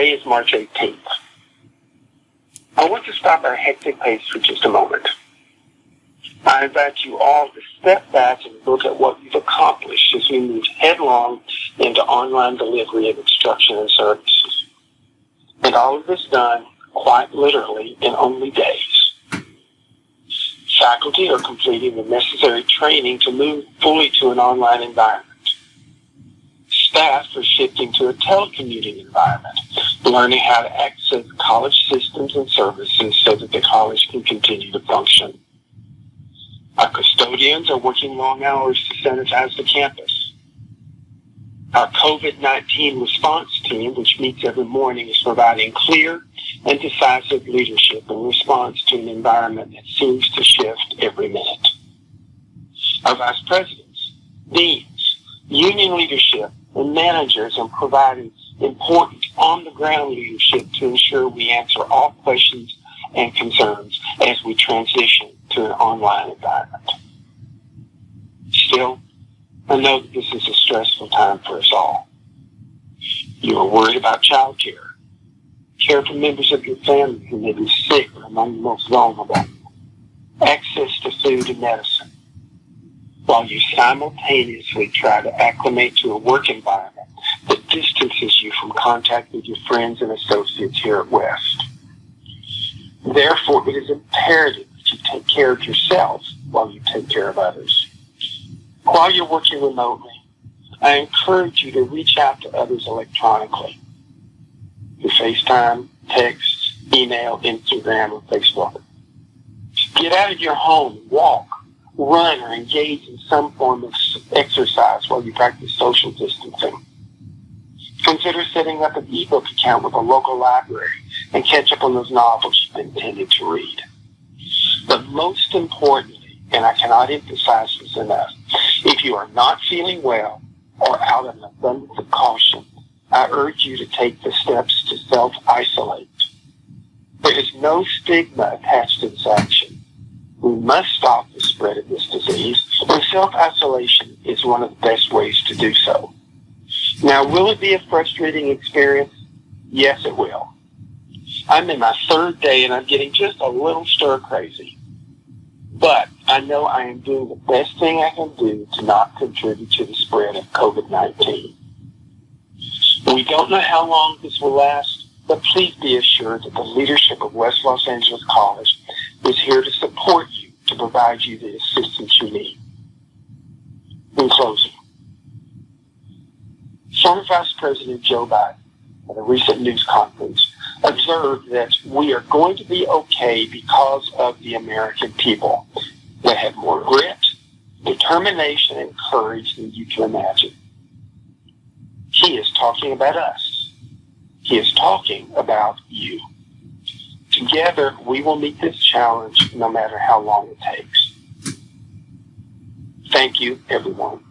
Today is March 18th. I want to stop our hectic pace for just a moment. I invite you all to step back and look at what we've accomplished as we move headlong into online delivery of instruction and services. And all of this done quite literally in only days. Faculty are completing the necessary training to move fully to an online environment. Staff are shifting to a telecommuting environment, learning how to access college systems and services so that the college can continue to function. Our custodians are working long hours to sanitize the campus. Our COVID-19 response team, which meets every morning, is providing clear and decisive leadership in response to an environment that seems to shift every minute. Our vice presidents, deans, union leadership, and managers are providing important on-the-ground leadership to ensure we answer all questions and concerns as we transition to an online environment. Still, I know that this is a stressful time for us all. You are worried about child care, care for members of your family who may be sick or among the most vulnerable, access to food and medicine, while you simultaneously try to acclimate to a work environment that distances you from contact with your friends and associates here at West. Therefore, it is imperative that you take care of yourself while you take care of others. While you're working remotely, I encourage you to reach out to others electronically through FaceTime, text, email, Instagram, or Facebook. Get out of your home, walk, run, or engage in some form of exercise while you practice social distancing. Consider setting up an ebook account with a local library and catch up on those novels you've been intended to read. But most importantly, and I cannot emphasize this enough, if you are not feeling well or out of an abundance of caution, I urge you to take the steps to self-isolate. There is no stigma attached to this action. We must stop the spread of this disease, and self-isolation is one of the best ways to do so. Now, will it be a frustrating experience? Yes, it will. I'm in my third day and I'm getting just a little stir crazy. But I know I am doing the best thing I can do to not contribute to the spread of COVID-19. We don't know how long this will last, but please be assured that the leadership of West Los Angeles College is here to support you to provide you the assistance you need. In closing, former Vice President Joe Biden at a recent news conference observed that we are going to be okay because of the American people that have more grit, determination, and courage than you can imagine. He is talking about us. He is talking about you. Together, we will meet this challenge no matter how long it takes. Thank you, everyone.